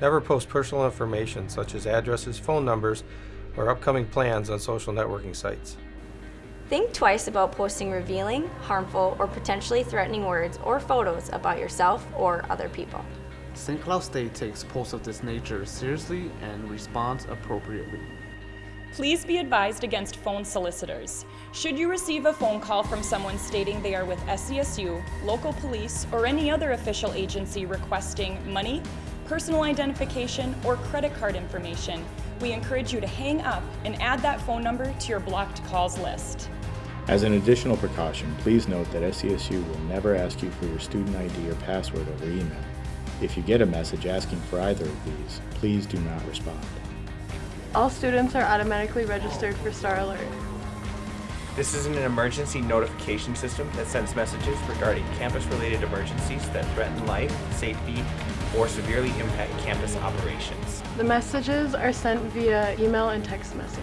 Never post personal information such as addresses, phone numbers, or upcoming plans on social networking sites. Think twice about posting revealing, harmful, or potentially threatening words or photos about yourself or other people. St. Cloud State takes posts of this nature seriously and responds appropriately. Please be advised against phone solicitors. Should you receive a phone call from someone stating they are with SCSU, local police, or any other official agency requesting money, personal identification, or credit card information, we encourage you to hang up and add that phone number to your blocked calls list. As an additional precaution, please note that SCSU will never ask you for your student ID or password over email. If you get a message asking for either of these, please do not respond. All students are automatically registered for Star Alert. This is an emergency notification system that sends messages regarding campus-related emergencies that threaten life, safety, or severely impact campus operations. The messages are sent via email and text message.